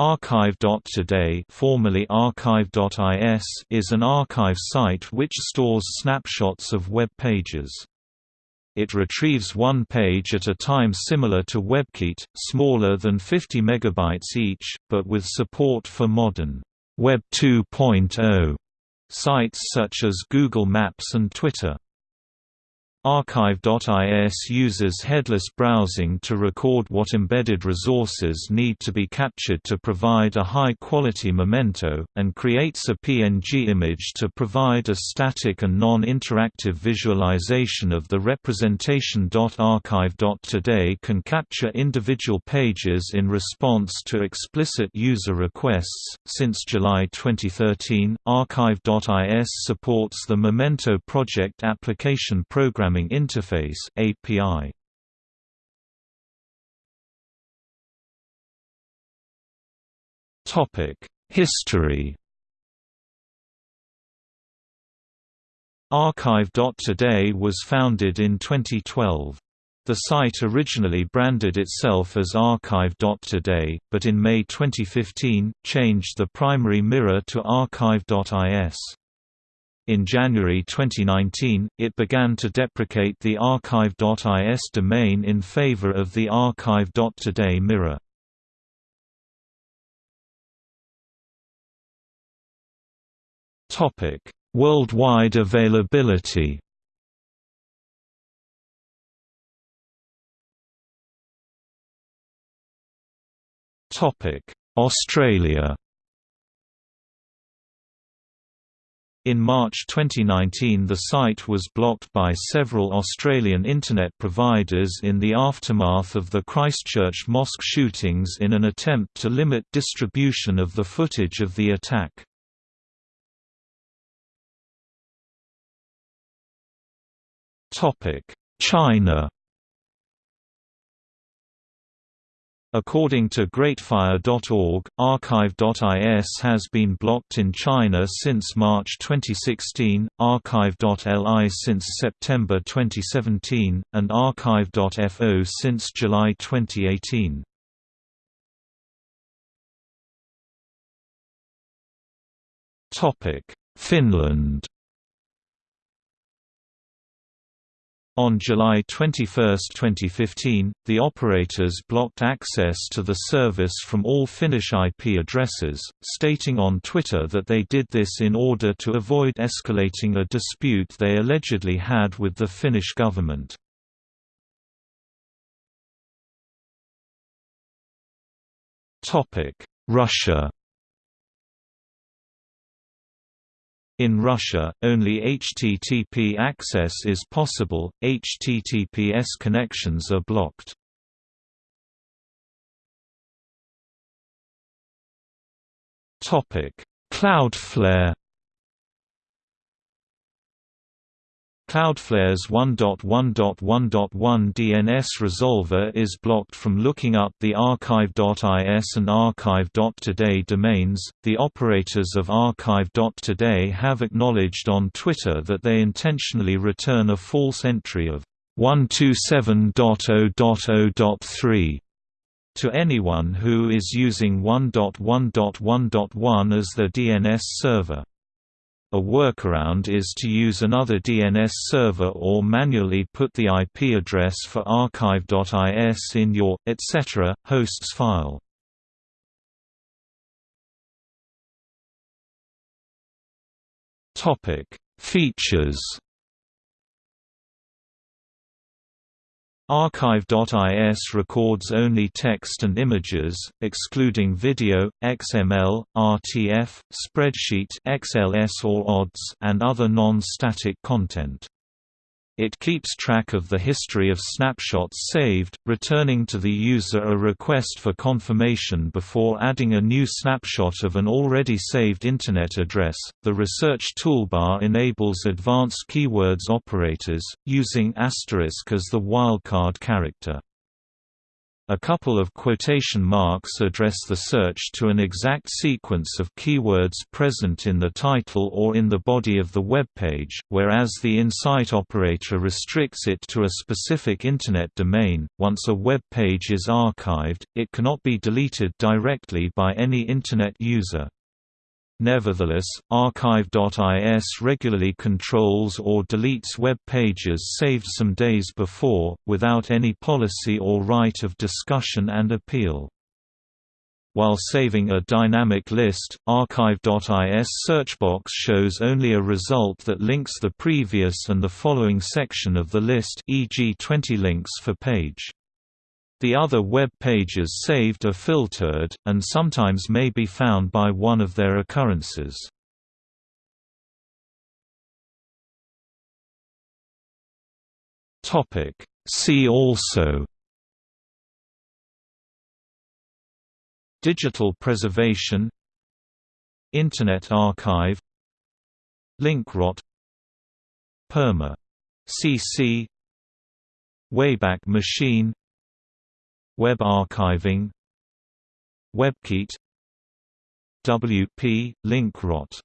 Archive.today formerly Archive.is is an archive site which stores snapshots of web pages. It retrieves one page at a time similar to WebCite, smaller than 50 megabytes each, but with support for modern Web 2.0 sites such as Google Maps and Twitter. Archive.is uses headless browsing to record what embedded resources need to be captured to provide a high-quality memento, and creates a PNG image to provide a static and non-interactive visualization of the representation. Archive.today can capture individual pages in response to explicit user requests. Since July 2013, Archive.is supports the Memento Project application program Programming Interface API. Topic: History. Archive.today was founded in 2012. The site originally branded itself as Archive.today, but in May 2015, changed the primary mirror to Archive.is. In January 2019, it began to deprecate the archive.is domain in favor of the archive.today mirror. Topic: Worldwide availability. Topic: Australia. In March 2019 the site was blocked by several Australian Internet providers in the aftermath of the Christchurch mosque shootings in an attempt to limit distribution of the footage of the attack. China According to Greatfire.org, Archive.is has been blocked in China since March 2016, Archive.li since September 2017, and Archive.fo since July 2018. Finland On July 21, 2015, the operators blocked access to the service from all Finnish IP addresses, stating on Twitter that they did this in order to avoid escalating a dispute they allegedly had with the Finnish government. Russia In Russia, only HTTP access is possible, HTTPS connections are blocked. Cloudflare Cloudflare's 1.1.1.1 DNS resolver is blocked from looking up the archive.is and archive.today domains. The operators of archive.today have acknowledged on Twitter that they intentionally return a false entry of 127.0.0.3 to anyone who is using 1.1.1.1 as their DNS server. A workaround is to use another DNS server or manually put the IP address for archive.is in your, etc., hosts file. Features Archive.is records only text and images, excluding video, XML, RTF, spreadsheet XLS or ODDS, and other non-static content. It keeps track of the history of snapshots saved, returning to the user a request for confirmation before adding a new snapshot of an already saved Internet address. The research toolbar enables advanced keywords operators, using asterisk as the wildcard character. A couple of quotation marks address the search to an exact sequence of keywords present in the title or in the body of the web page, whereas the incite operator restricts it to a specific Internet domain. Once a web page is archived, it cannot be deleted directly by any Internet user. Nevertheless, archive.is regularly controls or deletes web pages saved some days before, without any policy or right of discussion and appeal. While saving a dynamic list, archive.is searchbox shows only a result that links the previous and the following section of the list e.g. 20 links for page. The other web pages saved are filtered, and sometimes may be found by one of their occurrences. See also. Digital preservation. Internet archive. Link rot. Perma. CC Wayback Machine Web archiving. WebCite. WP, link rot